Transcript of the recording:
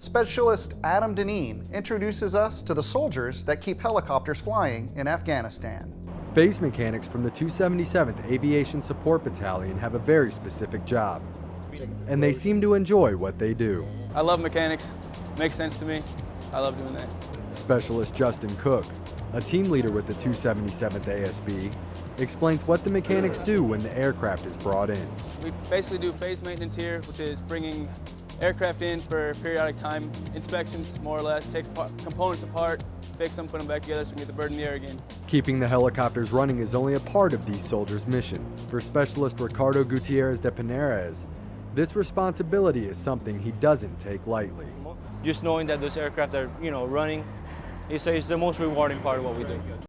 Specialist Adam Deneen introduces us to the soldiers that keep helicopters flying in Afghanistan. Phase mechanics from the 277th Aviation Support Battalion have a very specific job, and they seem to enjoy what they do. I love mechanics. Makes sense to me. I love doing that. Specialist Justin Cook, a team leader with the 277th ASB, explains what the mechanics do when the aircraft is brought in. We basically do phase maintenance here, which is bringing aircraft in for periodic time inspections, more or less, take components apart, fix them, put them back together so we can get the bird in the air again. Keeping the helicopters running is only a part of these soldiers' mission. For Specialist Ricardo Gutierrez de Pinares, this responsibility is something he doesn't take lightly. Just knowing that those aircraft are, you know, running, it's, it's the most rewarding part of what we do.